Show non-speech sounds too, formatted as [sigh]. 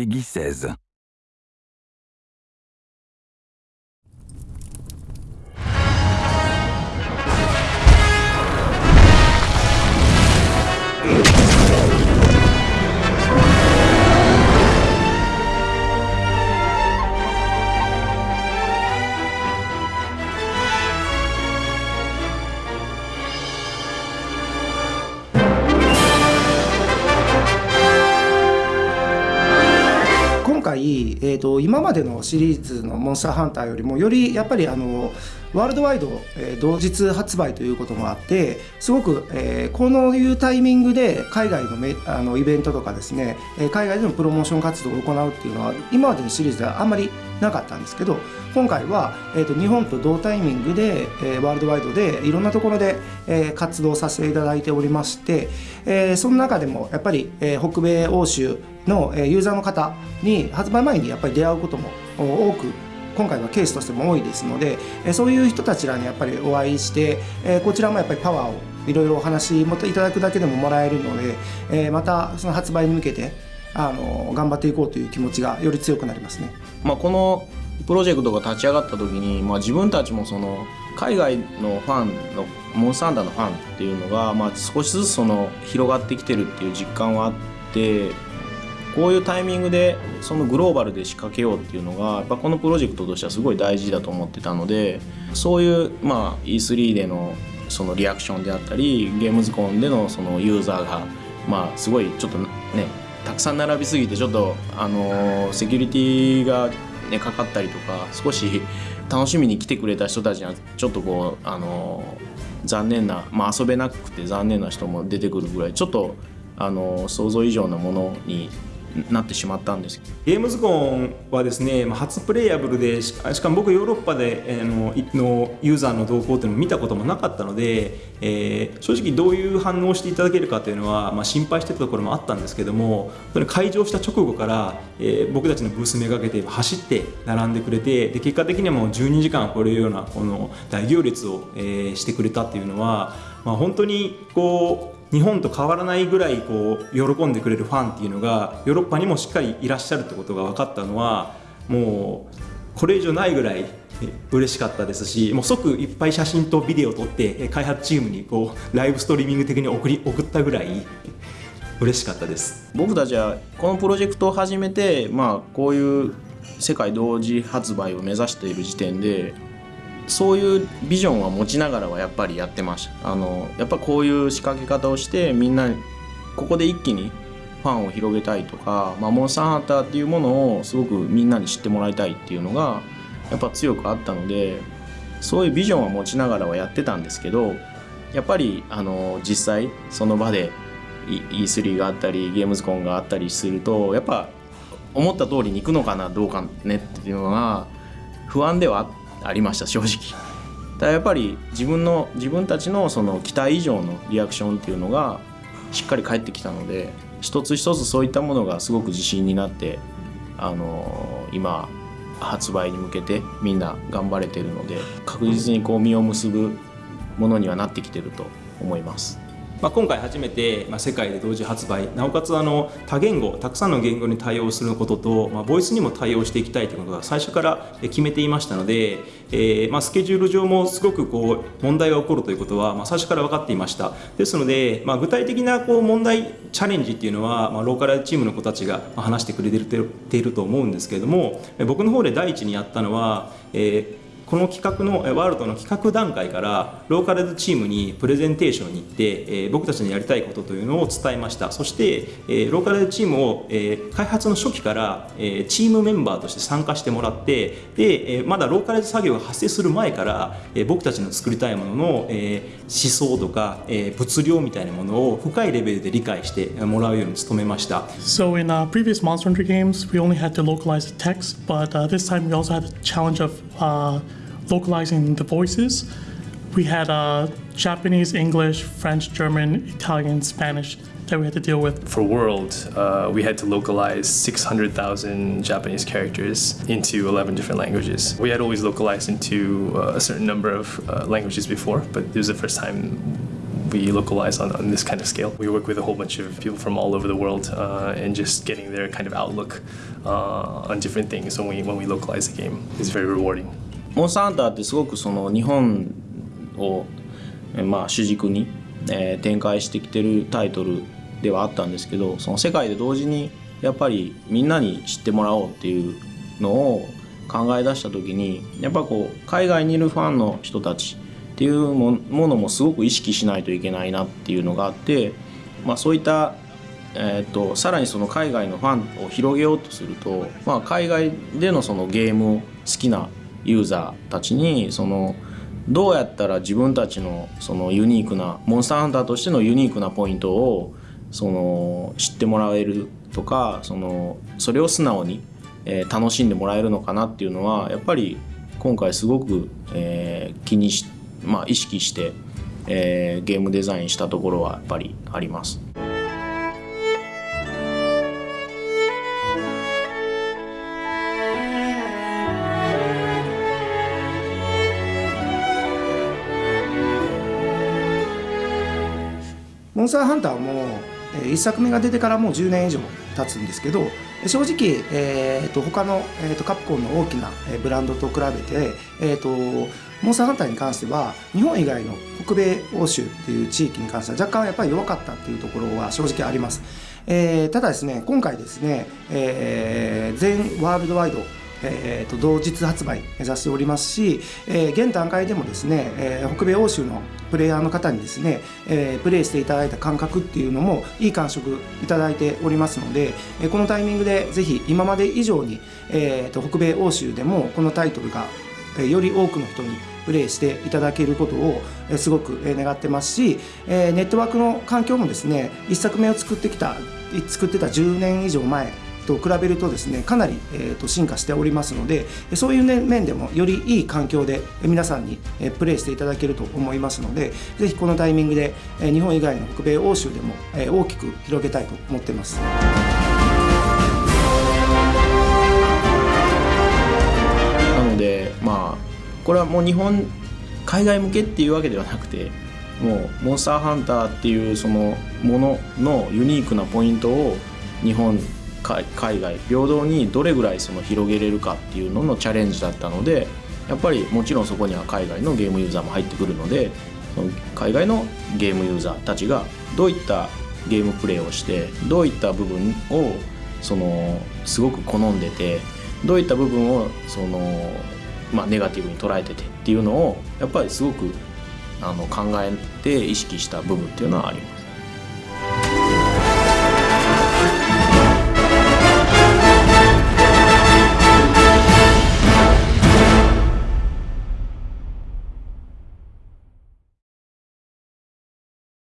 Peggy 16. 回、えー、と今までのシリーズの「モンスターハンター」よりもよりやっぱりあのワールドワイド、えー同日発売ということもあってすごく、えーこのいうタイミングで海外のあのイベントとかですね、えー海外でのプロモーション活動を行うっていうのは今までのシリーズではあんまりなかったんですけど今回は、えー、と日本と同タイミングで、えーワールドワイドでいろんなところで、えー活動させていただいておりまして、えーその中でもやっぱり、えー北米欧州のえユーザーの方に発売前にやっぱり出会うことも多く今回はケースとしても多いですのでえそういう人たちらにやっぱりお会いしてえこちらもやっぱりパワーをいろいろお話もいただくだけでももらえるのでえまたその発売に向けてあの頑張っていこうという気持ちがより強くなりますね。まあ、このプロジェクトが立ち上がった時に、まあ、自分たちもその海外のファンのモンスターハンターのファンっていうのが、まあ、少しずつその広がってきてるっていう実感はあってこういうタイミングでそのグローバルで仕掛けようっていうのがやっぱこのプロジェクトとしてはすごい大事だと思ってたのでそういう、まあ、E3 でのそのリアクションであったりゲームズコンでのそのユーザーが、まあ、すごいちょっとねたくさん並びすぎてちょっとあのセキュリティがねかかったりとか少し楽しみに来てくれた人たちにはちょっとこうあの残念な、まあ、遊べなくて残念な人も出てくるぐらいちょっとあの想像以上のものになってしまったんです。ゲームズコンはですね初プレイヤブルでしかも僕ヨーロッパで、えーののユーザーの動向っていうのを見たこともなかったので、えー正直どういう反応をしていただけるかというのは、まあ、心配してたところもあったんですけども本当に開場した直後から、えー僕たちのブースめがけて走って並んでくれてで結果的にはもう12時間超えるようなこの大行列を、えーしてくれたっていうのは、まあ、本当にこう日本と変わらないぐらいこう喜んでくれるファンっていうのがヨーロッパにもしっかりいらっしゃるってことが分かったのはもうこれ以上ないぐらいえ嬉しかったですし [laughs] もう即いっぱい写真とビデオを撮ってえ開発チームにこうライブストリーミング的に送り送ったぐらい嬉しかったです。僕たちはこのプロジェクトを始めて、まあ、こういう世界同時発売を目指している時点でそういうビジョンは持ちながらはやっぱりやってました。あのやっぱこういう仕掛け方をしてみんなここで一気にファンを広げたいとか、まあ、モンスターハンターっていうものをすごくみんなに知ってもらいたいっていうのがやっぱ強くあったのでそういうビジョンは持ちながらはやってたんですけどやっぱりあの実際その場で E3 があったりゲームズコンがあったりするとやっぱ思った通りにいくのかなどうかねっていうのが不安ではあっありました正直。ただやっぱり自分の自分たちのその期待以上のリアクションっていうのがしっかり返ってきたので一つ一つそういったものがすごく自信になってあの今発売に向けてみんな頑張れてるので確実にこう実を結ぶものにはなってきてると思います。まあ、今回初めて、まあ、世界で同時発売。なおかつあの多言語たくさんの言語に対応することと、まあ、ボイスにも対応していきたいということが最初から決めていましたので、えーまあ、スケジュール上もすごくこう問題が起こるということは、まあ、最初から分かっていました。ですので、まあ、具体的なこう問題チャレンジっていうのは、まあ、ローカルチームの子たちが話してくれていると思うんですけれども僕の方で第一にやったのは、えーこの企画のワールドの企画段階からローカルズチームにプレゼンテーションに行って、えー僕たちのやりたいことというのを伝えましたそして、えーローカルズチームを、えー開発の初期から、えーチームメンバーとして参加してもらってで、えーまだローカルズ作業が発生する前から、えー僕たちの作りたいものの、えー思想とか、えー物量みたいなものを深いレベルで理解してもらうように努めました。So in uh, previous Monster Hunter games, we only had to localize the text, but uh, this time we also had the challenge of uh, localizing the voices. We had uh, Japanese, English, French, German, Italian, Spanish that we had to deal with. For World, uh, we had to localize 600,000 Japanese characters into 11 different languages. We had always localized into uh, a certain number of uh, languages before, but it was the first time we localize on, on this kind of scale. We work with a whole bunch of people from all over the world uh, and just getting their kind of outlook uh, on different things when we, when we localize a game is very rewarding. モンスターハンターってすごくその日本を、まあ、主軸に、えー展開してきてるタイトルではあったんですけどその世界で同時にやっぱりみんなに知ってもらおうっていうのを考え出した時にやっぱこう海外にいるファンの人たちっていうものもすごく意識しないといけないなっていうのがあって、まあ、そういったえー、とさらにその海外のファンを広げようとすると、まあ、海外でのそのゲームを好きなユーザーたちにそのどうやったら自分たちのそのユニークなモンスターハンターとしてのユニークなポイントをその知ってもらえるとかそのそれを素直に、えー楽しんでもらえるのかなっていうのはやっぱり今回すごく、えー気にし、まあ、意識して、えーゲームデザインしたところはやっぱりあります。モンスターハンターも、え1作目が出てからもう10年以上経つんですけど正直、えー、と他の、えー、とカプコンの大きなえブランドと比べて、えー、とモンスターハンターに関しては日本以外の北米欧州っていう地域に関しては若干やっぱり弱かったっていうところは正直あります。えーただですね今回ですね、えー全ワールドワイドえーと同日発売目指しておりますし、えー現段階でもですね、えー北米欧州のプレイヤーの方にですね、えープレイしていただいた感覚っていうのもいい感触いただいておりますので、えーこのタイミングでぜひ今まで以上に、えーと北米欧州でもこのタイトルがえーより多くの人にプレイしていただけることをすごく願ってますし、えーネットワークの環境もですね1作目を作ってきた作ってた10年以上前と比べるとですねかなり、えーと進化しておりますのでそういう、ね、面でもよりいい環境で皆さんにえプレイしていただけると思いますのでぜひこのタイミングでえ日本以外の北米欧州でもえ大きく広げたいと思っています。なのでまあこれはもう日本海外向けっていうわけではなくてもうモンスターハンターっていうそのもののユニークなポイントを日本海外平等にどれぐらいその広げれるかっていうののチャレンジだったのでやっぱりもちろんそこには海外のゲームユーザーも入ってくるのでその海外のゲームユーザーたちがどういったゲームプレイをしてどういった部分をそのすごく好んでてどういった部分をその、まあ、ネガティブに捉えててっていうのをやっぱりすごくあの考えて意識した部分っていうのはあります。